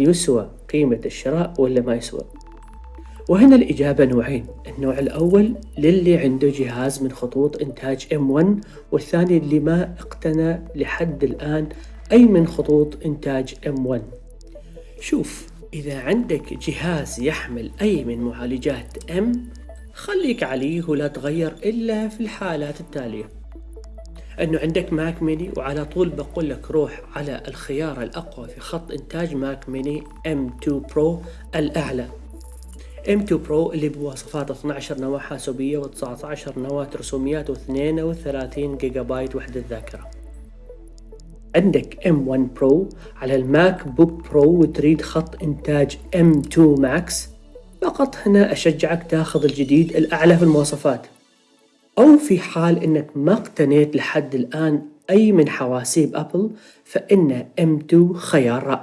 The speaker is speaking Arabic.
يسوى قيمة الشراء ولا ما يسوى؟ وهنا الإجابة نوعين النوع الأول للي عنده جهاز من خطوط إنتاج M1 والثاني اللي ما اقتنى لحد الآن أي من خطوط إنتاج M1 شوف إذا عندك جهاز يحمل أي من معالجات M خليك عليه ولا تغير إلا في الحالات التالية. إنه عندك Mac mini وعلى طول بقول لك روح على الخيار الأقوى في خط إنتاج Mac mini M2 Pro الأعلى. M2 Pro اللي بمواصفات 12 نواة حاسوبية و19 نواة رسوميات و32 جيجا بايت وحدة ذاكرة. عندك M1 Pro على ال MacBook Pro وتريد خط إنتاج M2 Max. فقط هنا أشجعك تاخذ الجديد الأعلى في المواصفات. أو في حال إنك ما اقتنيت لحد الآن أي من حواسيب أبل فإن M2 خيار رائع.